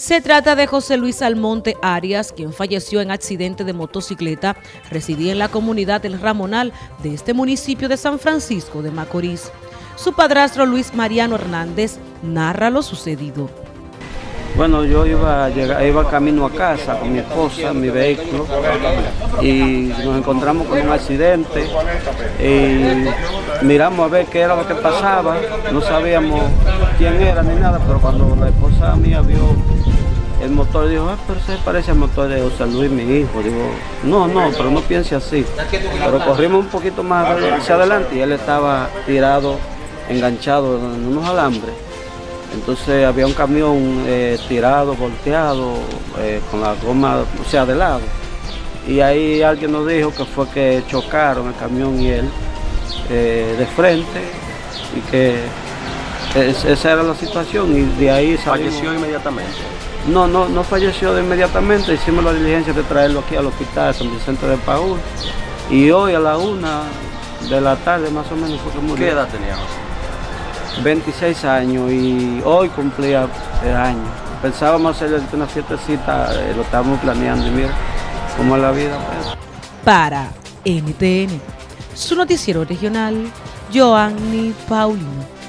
Se trata de José Luis Almonte Arias, quien falleció en accidente de motocicleta. Residía en la comunidad del Ramonal de este municipio de San Francisco de Macorís. Su padrastro Luis Mariano Hernández narra lo sucedido. Bueno, yo iba, iba camino a casa con mi esposa, mi vehículo, y nos encontramos con un accidente. Y miramos a ver qué era lo que pasaba. No sabíamos quién era ni nada, pero cuando la esposa mía vio el motor, dijo, ah, pero se parece al motor de José Luis, mi hijo. Digo, no, no, pero no piense así. Pero corrimos un poquito más hacia adelante y él estaba tirado, enganchado en unos alambres. Entonces había un camión eh, tirado, volteado, eh, con la goma, o sea, de lado. Y ahí alguien nos dijo que fue que chocaron el camión y él eh, de frente y que esa era la situación y de ahí ¿Falleció inmediatamente? No, no, no falleció de inmediatamente, hicimos la diligencia de traerlo aquí al hospital San Vicente de Paúl y hoy a la una de la tarde más o menos fue que murió. ¿Qué edad tenía 26 años y hoy cumplía el año. Pensábamos hacer una fiestecita, eh, lo estábamos planeando y mira cómo es la vida. Pues. Para NTN, su noticiero regional, Joanny Paulino.